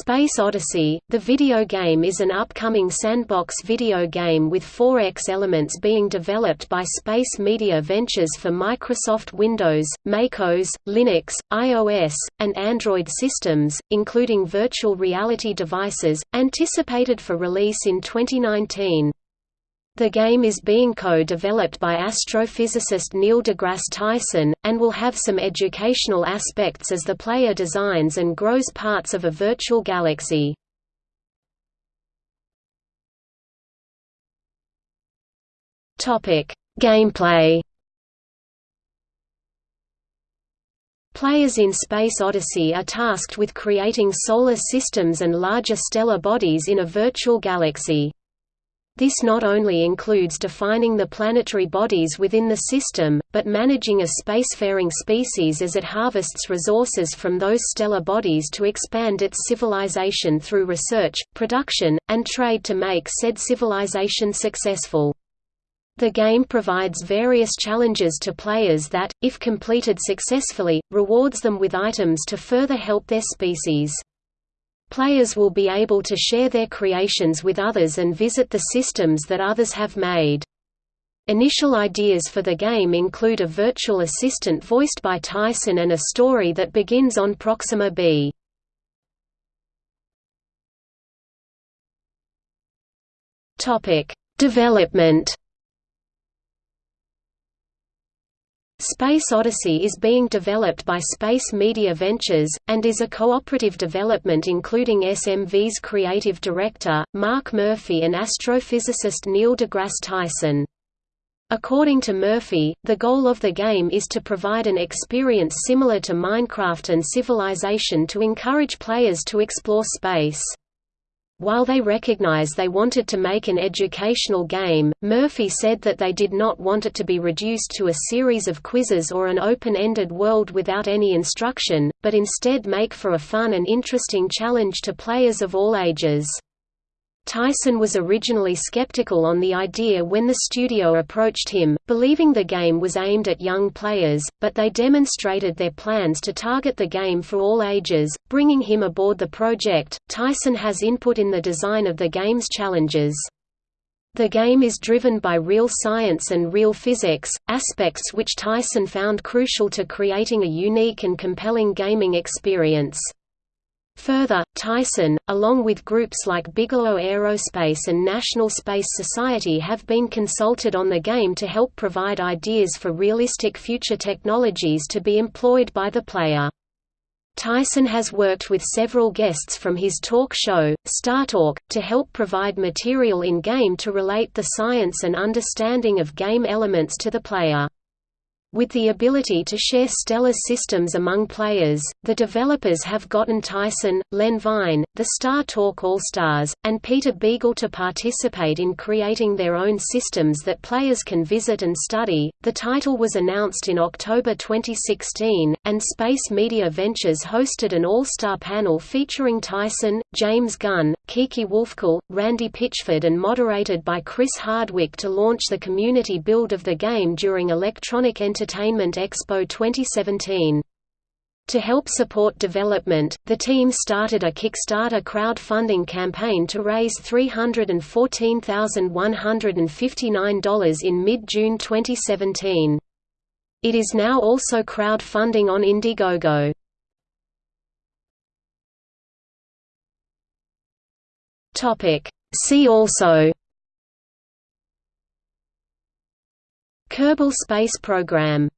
Space Odyssey, the video game is an upcoming sandbox video game with 4X elements being developed by Space Media Ventures for Microsoft Windows, MacOS, Linux, iOS, and Android systems, including virtual reality devices, anticipated for release in 2019. The game is being co-developed by astrophysicist Neil deGrasse Tyson, and will have some educational aspects as the player designs and grows parts of a virtual galaxy. Gameplay Players in Space Odyssey are tasked with creating solar systems and larger stellar bodies in a virtual galaxy. This not only includes defining the planetary bodies within the system, but managing a spacefaring species as it harvests resources from those stellar bodies to expand its civilization through research, production, and trade to make said civilization successful. The game provides various challenges to players that, if completed successfully, rewards them with items to further help their species. Players will be able to share their creations with others and visit the systems that others have made. Initial ideas for the game include a virtual assistant voiced by Tyson and a story that begins on Proxima b. Development Space Odyssey is being developed by Space Media Ventures, and is a cooperative development including SMV's creative director, Mark Murphy and astrophysicist Neil deGrasse Tyson. According to Murphy, the goal of the game is to provide an experience similar to Minecraft and Civilization to encourage players to explore space. While they recognize they wanted to make an educational game, Murphy said that they did not want it to be reduced to a series of quizzes or an open-ended world without any instruction, but instead make for a fun and interesting challenge to players of all ages. Tyson was originally skeptical on the idea when the studio approached him, believing the game was aimed at young players, but they demonstrated their plans to target the game for all ages, bringing him aboard the project. Tyson has input in the design of the game's challenges. The game is driven by real science and real physics, aspects which Tyson found crucial to creating a unique and compelling gaming experience. Further, Tyson, along with groups like Bigelow Aerospace and National Space Society have been consulted on the game to help provide ideas for realistic future technologies to be employed by the player. Tyson has worked with several guests from his talk show, StarTalk, to help provide material in-game to relate the science and understanding of game elements to the player. With the ability to share stellar systems among players, the developers have gotten Tyson, Len Vine, the StarTalk All-Stars, and Peter Beagle to participate in creating their own systems that players can visit and study. The title was announced in October 2016, and Space Media Ventures hosted an all-star panel featuring Tyson, James Gunn, Kiki Wolfkill, Randy Pitchford and moderated by Chris Hardwick to launch the community build of the game during Electronic Entertainment Expo 2017. To help support development, the team started a Kickstarter crowdfunding campaign to raise $314,159 in mid-June 2017. It is now also crowdfunding on Indiegogo. See also Kerbal Space Program